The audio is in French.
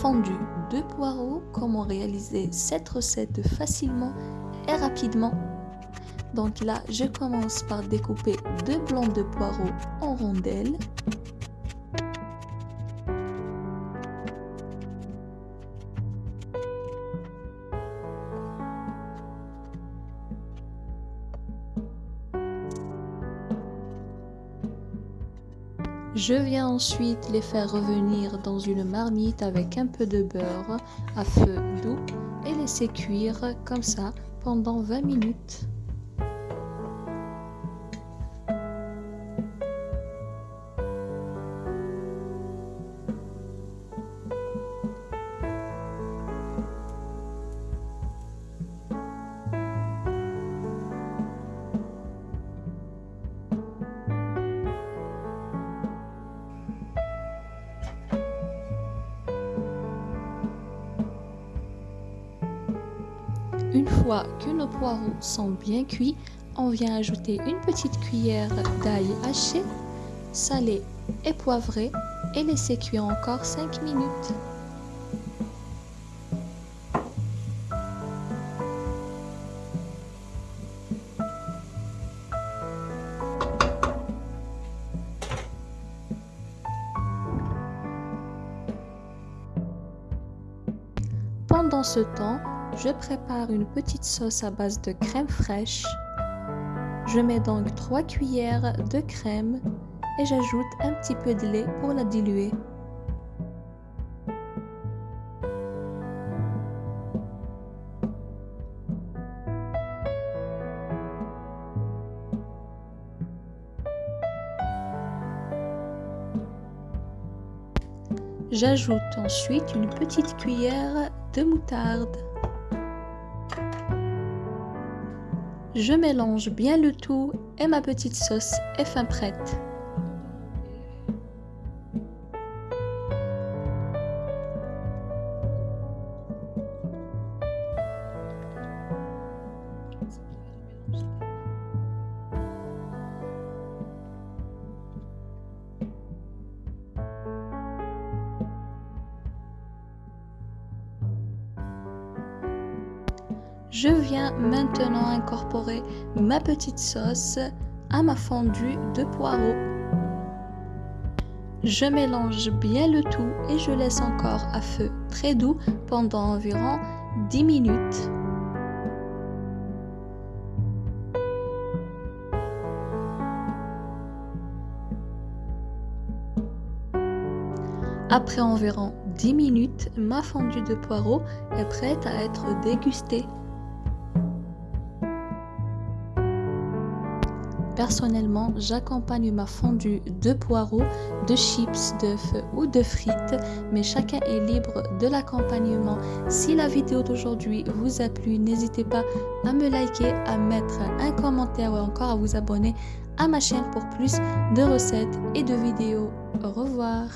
fondu de poireaux, comment réaliser cette recette facilement et rapidement. Donc là, je commence par découper deux blancs de poireaux en rondelles. Je viens ensuite les faire revenir dans une marmite avec un peu de beurre à feu doux et laisser cuire comme ça pendant 20 minutes. Une fois que nos poireaux sont bien cuits, on vient ajouter une petite cuillère d'ail haché, salé et poivré et laisser cuire encore 5 minutes. Pendant ce temps, je prépare une petite sauce à base de crème fraîche. Je mets donc 3 cuillères de crème et j'ajoute un petit peu de lait pour la diluer. J'ajoute ensuite une petite cuillère de moutarde. Je mélange bien le tout et ma petite sauce est fin prête. Je viens maintenant incorporer ma petite sauce à ma fondue de poireaux. Je mélange bien le tout et je laisse encore à feu très doux pendant environ 10 minutes. Après environ 10 minutes, ma fondue de poireaux est prête à être dégustée. Personnellement, j'accompagne ma fondue de poireaux, de chips, d'œufs ou de frites, mais chacun est libre de l'accompagnement. Si la vidéo d'aujourd'hui vous a plu, n'hésitez pas à me liker, à mettre un commentaire ou encore à vous abonner à ma chaîne pour plus de recettes et de vidéos. Au revoir